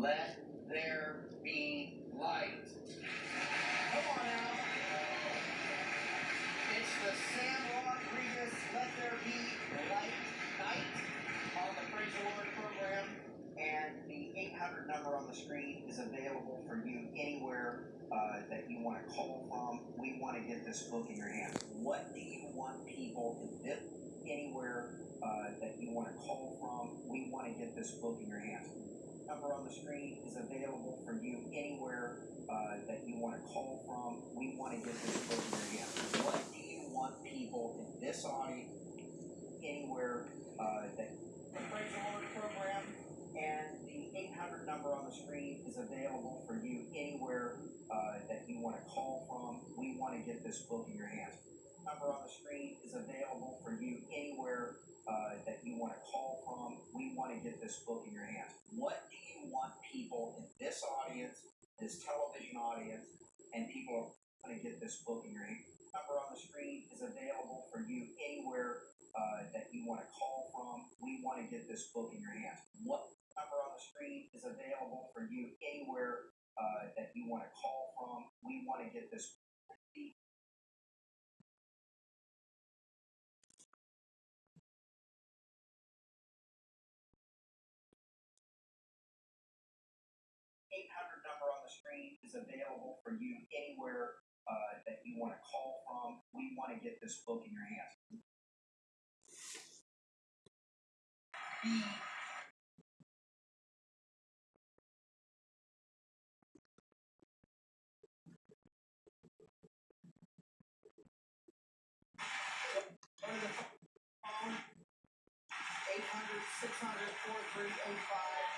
Let there be light. Come on now. It's the Sam Rodriguez Let There Be Light Night on the Praise the Lord program. And the 800 number on the screen is available for you anywhere uh, that you want to call from. We want to get this book in your hands. What do you want people to do? Anywhere uh, that you want to call from, we want to get this book in your hands. Number on the screen is available for you anywhere uh, that you want to call from. We want to get this book in your. What do you want people in this audience, anywhere uh, that the Praise the program and the 800 number on the screen is available for you anywhere uh, that you want to call from. We want to get this book in your hands. Number on the screen is available for you anywhere uh, that you want to call from. We want to get this book in your hands. What do you want people in this audience, this television audience, and people are going to get this book in your hands? Number on the screen is available for you anywhere uh, that you want to call from. We want to get this book in your hands. What number on the screen is available for you anywhere uh, that you want to call from? We want to get this 800 number on the screen is available for you anywhere uh, that you want to call from. We want to get this book in your hands. Go to the phone, 800 600 4385 and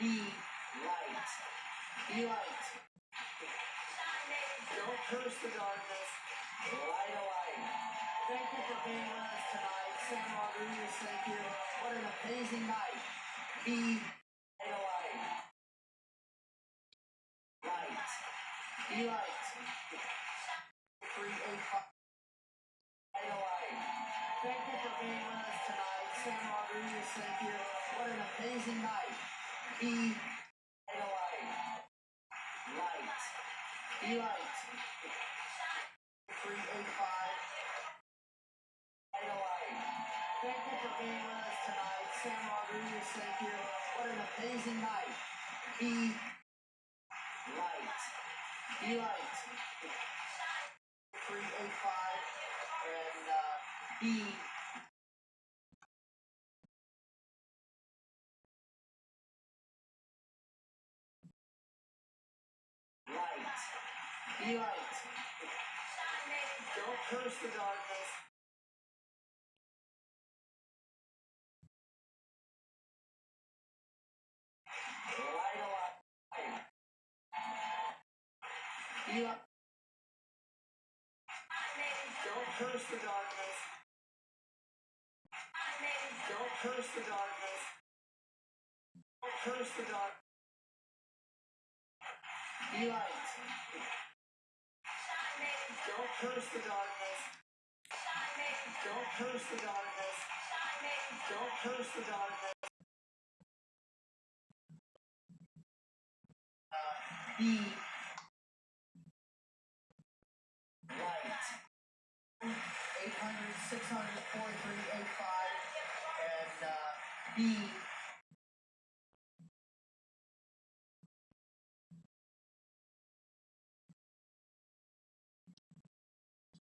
be light. Be light. Don't curse the darkness. Light a light. Thank you for being with us tonight. Sam Rodriguez, thank you. What an amazing night. Be light a light. Light. Be light. 385. Light a light. Thank you for being with us tonight. Sam Rodriguez, thank you. What an amazing night. Be light a light. Be light. 385. Light. Thank you for being with us tonight. Sam Rodriguez, thank you. What an amazing night. Be light. Be light. 385 and uh, be light. Be light. Don't curse the darkness. Light a light. Be. Don't curse the darkness. Don't curse the darkness. Don't curse the dark. Be light. Don't curse the darkness. Don't curse the darkness. Don't curse the darkness. Be light. 800 600 4385 and uh, be